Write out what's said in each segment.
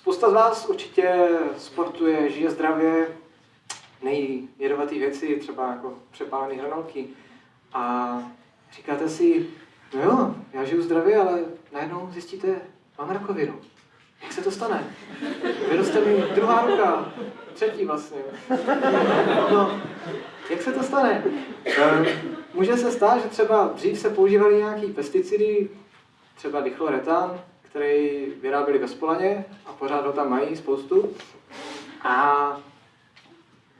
Spousta z vás určitě sportuje, žije zdravě, nejí jedovatý věci, třeba jako přepálený hranolky. A říkáte si, no jo, já žiju zdravě, ale najednou zjistíte, mám rakovinu. Jak se to stane? Vyroste mi druhá ruka, třetí vlastně. No, jak se to stane? Ehm, může se stát, že třeba dřív se používaly nějaký pesticidy, třeba dichloretan, který vyráběli ve Spolaně a pořád ho tam mají spoustu. A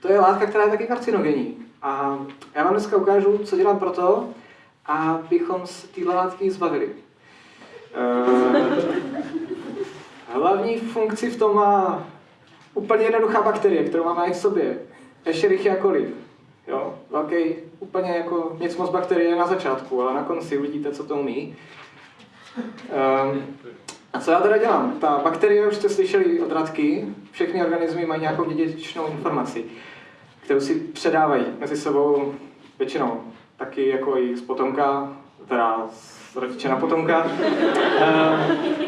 to je látka, která je taky karcinogenní. A já vám dneska ukážu, co dělám pro to, abychom se tyhle látky zbavili. Ehm, hlavní funkci v tom má úplně jednoduchá bakterie, kterou máme v sobě. Escherichia coli. Jo, velký, úplně jako nic moc bakterie na začátku, ale na konci uvidíte, co to umí. Um, co já teda dělám? Ta bakterie, už jste slyšeli od Radky, všechny organismy mají nějakou dědičnou informaci, kterou si předávají mezi sebou většinou. Taky jako i z potomka, teda z rodiče na potomka. Um,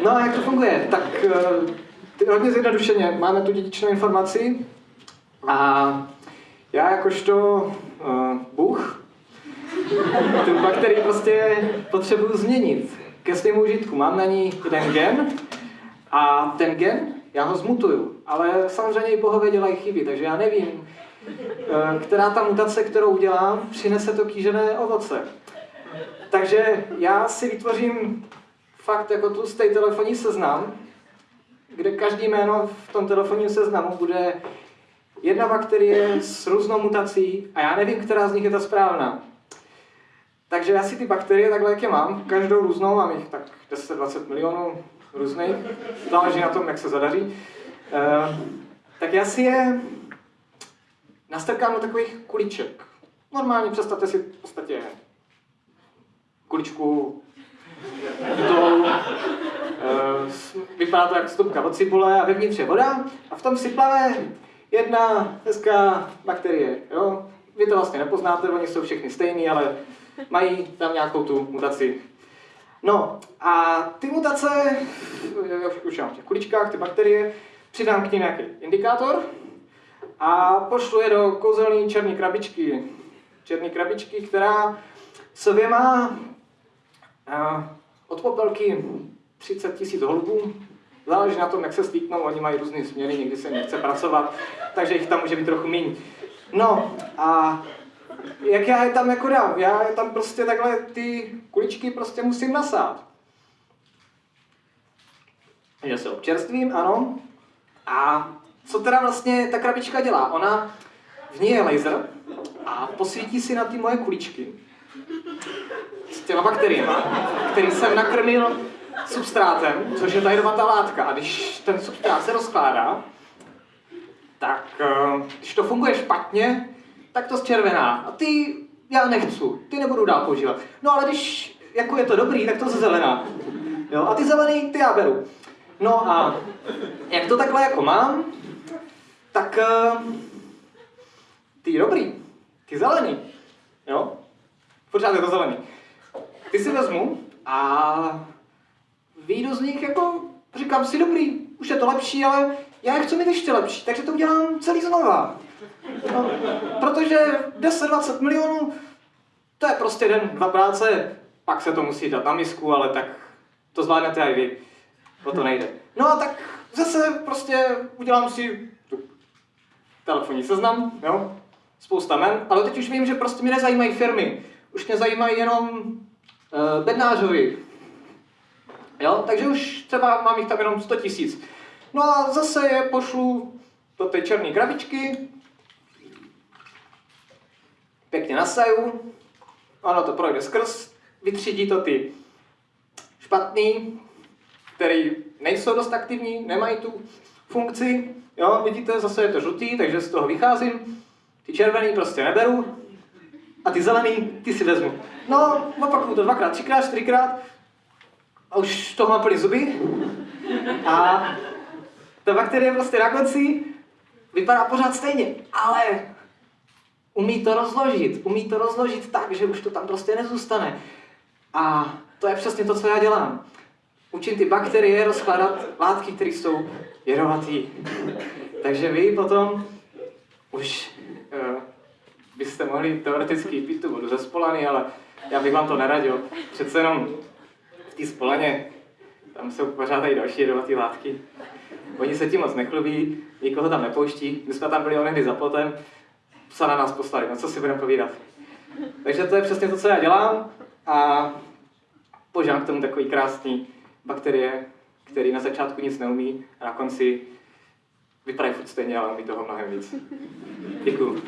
no a jak to funguje? Tak uh, hodně zjednodušeně máme tu dědičnou informaci a já jakožto uh, Bůh tu bakterii prostě potřebuju změnit ke svému užitku. Mám na ní jeden gen a ten gen, já ho zmutuju. Ale samozřejmě i bohové dělají chyby, takže já nevím, uh, která ta mutace, kterou udělám, přinese to kýžené ovoce. Takže já si vytvořím fakt jako tlustý telefonní seznam, kde každý jméno v tom telefonním seznamu bude jedna bakterie s různou mutací a já nevím, která z nich je ta správná. Takže já si ty bakterie takhle, jak je mám, každou různou, mám jich tak 10-20 milionů různých, záleží na tom, jak se zadaří, eh, tak já si je nastrkám do takových kuliček. Normálně představte si v podstatě kuličku to, eh, vypadá to jak stupka od cibule a vevnitř je voda a v tom si plave jedna hezká bakterie. Jo? Vy to vlastně nepoznáte, oni jsou všechny stejný, ale mají tam nějakou tu mutaci. No a ty mutace, už mám v těch kuličkách, ty bakterie, přidám k ním nějaký indikátor a pošlu je do kouzelné černé krabičky. Černé krabičky, která sobě má od popelky 30 tisíc holubů, Záleží na tom, jak se stýknou, oni mají různé směry, někdy se nechce pracovat, takže jich tam může být trochu méně. No a jak já je tam jako dám? Já je tam prostě takhle ty kuličky prostě musím nasát. Takže se občerstvím, ano. A co teda vlastně ta krabička dělá? Ona, v ní je laser a posvítí si na ty moje kuličky s těma bakteriemi, který jsem nakrmil substrátem, což je ta jedovatá látka. A když ten substrát se rozkládá, tak eh, když to funguje špatně, tak to zčervená. A ty já nechci, ty nebudu dál používat. No ale když jako je to dobrý, tak to zelená. Jo, a ty zelený, ty já beru. No a jak to takhle jako mám, tak uh, ty dobrý, ty zelený, jo, pořád je to zelený. Ty si vezmu a vyjdu z nich jako, říkám si, dobrý, už je to lepší, ale já je chci mít ještě lepší, takže to udělám celý znova. No, protože 10-20 milionů, to je prostě den, dva práce, pak se to musí dát na misku, ale tak to zvládnete i vy. O to nejde. No a tak zase prostě udělám si telefonní seznam, jo, spousta men, ale teď už vím, že prostě mě nezajímají firmy. Už mě zajímají jenom uh, bednářovi, Jo? Takže už třeba mám jich tam jenom 100 tisíc. No a zase je pošlu do té černé krabičky, pěkně nasaju, ono to projde skrz, vytřídí to ty špatný, který nejsou dost aktivní, nemají tu funkci. Jo, vidíte, zase je to žlutý, takže z toho vycházím. Ty červený prostě neberu a ty zelený, ty si vezmu. No, opakuju to dvakrát, třikrát, čtyřikrát a už toho mám plný zuby. A ta bakterie prostě na konci vypadá pořád stejně, ale umí to rozložit. Umí to rozložit tak, že už to tam prostě nezůstane. A to je přesně to, co já dělám. učím ty bakterie rozkládat látky, které jsou jedovatý. Takže vy potom už uh, byste mohli teoreticky pít tu vodu ze spolany, ale já bych vám to neradil. Přece jenom v té spolaně tam jsou pořád i další jedovaté látky. Oni se tím moc nechlubí, nikoho tam nepouští. My jsme tam byli onehdy za plotem, psa na nás poslali, no co si budeme povídat. Takže to je přesně to, co já dělám a požádám k tomu takový krásný bakterie, který na začátku nic neumí a na konci vypadají furt stejně, ale umí toho mnohem víc. Děkuju.